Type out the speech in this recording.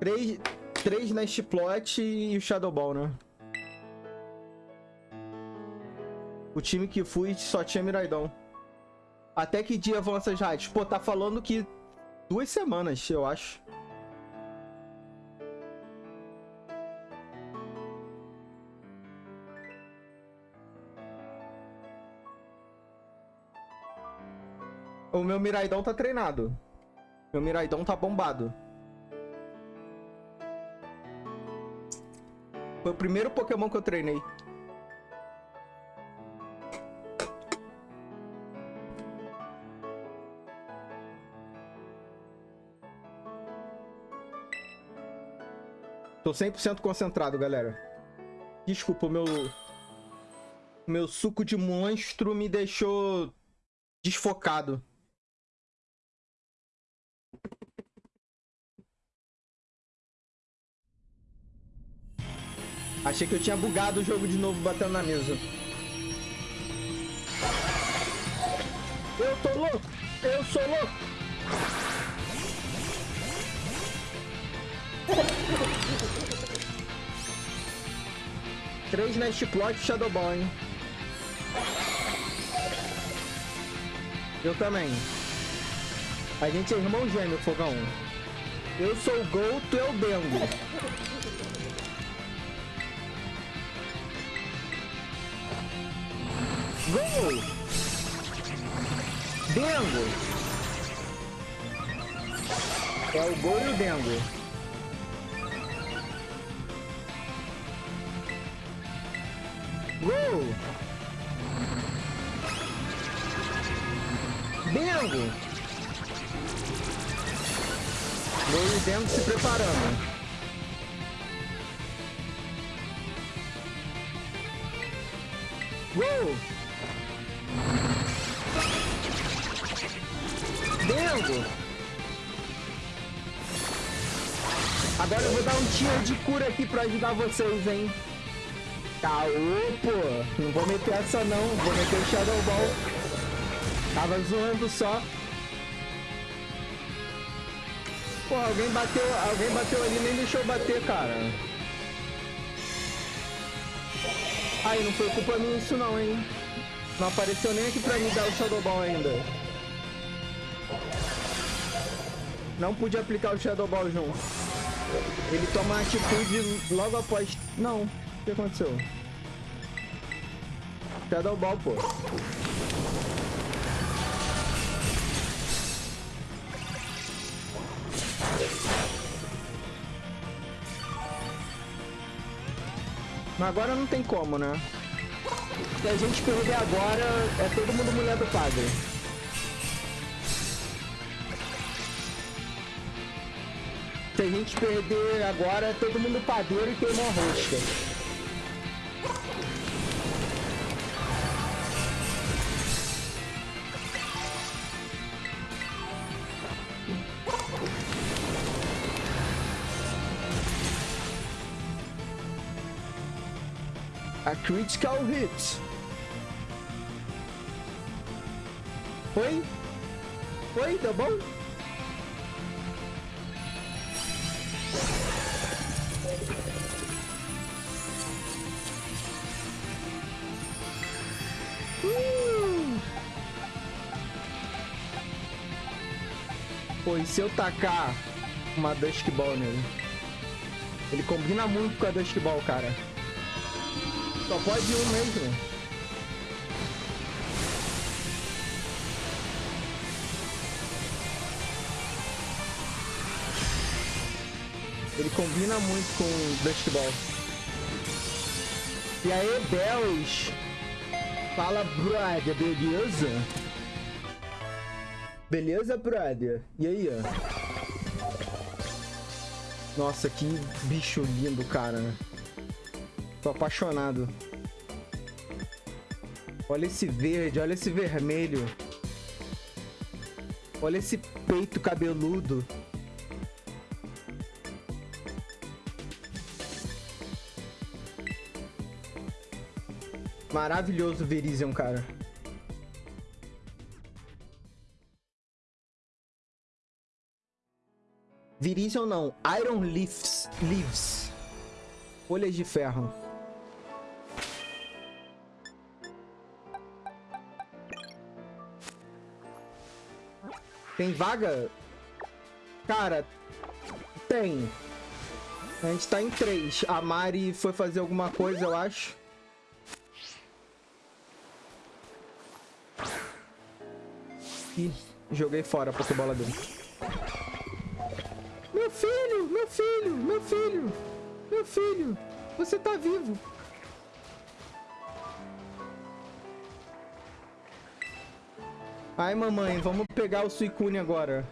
Três, três Nest Plot e o Shadow Ball, né? O time que fui só tinha Miraidão. Até que dia vão essas raids? Pô, tá falando que duas semanas, eu acho. O meu Miraidão tá treinado. Meu Miraidão tá bombado. Foi o primeiro Pokémon que eu treinei. Tô 100% concentrado, galera. Desculpa, o meu... Meu suco de monstro me deixou desfocado. Achei que eu tinha bugado o jogo de novo batendo na mesa. Eu tô louco! Eu sou louco! Três Nest Plot Shadow Ball, hein? Eu também. A gente é irmão gêmeo, Fogão. Eu sou o Gol, tu é o Bengo. Gol! Dengo! É o Gol e o Dengo. Gol! Dengo! Gol e o Dengo se preparando. Gol! Agora eu vou dar um tiro de cura aqui pra ajudar vocês, hein? Caô, pô! Não vou meter essa não, vou meter o Shadow Ball. Tava zoando só. Pô, alguém bateu, alguém bateu ali nem deixou bater, cara. Aí, não foi culpa minha isso não, hein? Não apareceu nem aqui pra mim dar o Shadow Ball ainda. Não pude aplicar o Shadow Ball junto. Ele toma atitude logo após... Não. O que aconteceu? Shadow Ball, pô. Mas agora não tem como, né? Se a gente perder agora, é todo mundo mulher do padre. Se a gente perder agora, todo mundo padeiro e queima a rosca. A critical hit. Foi? Foi? Deu bom? Pois se eu tacar uma Dusk Ball nele, ele combina muito com a Dusk Ball, cara. Só pode um mesmo. Ele combina muito com Dust Ball. E aí, Bells? Fala, brother, beleza? Beleza, brother? E aí, ó? Nossa, que bicho lindo, cara. Tô apaixonado. Olha esse verde, olha esse vermelho. Olha esse peito cabeludo. Maravilhoso Virizion, cara. Virizion não. Iron Leaves. Leaves. Folhas de ferro. Tem vaga? Cara, tem. A gente tá em três. A Mari foi fazer alguma coisa, eu acho. Ih, joguei fora a Pokébola dele. Meu filho, meu filho, meu filho, meu filho, você tá vivo. Ai, mamãe, vamos pegar o Suicune agora.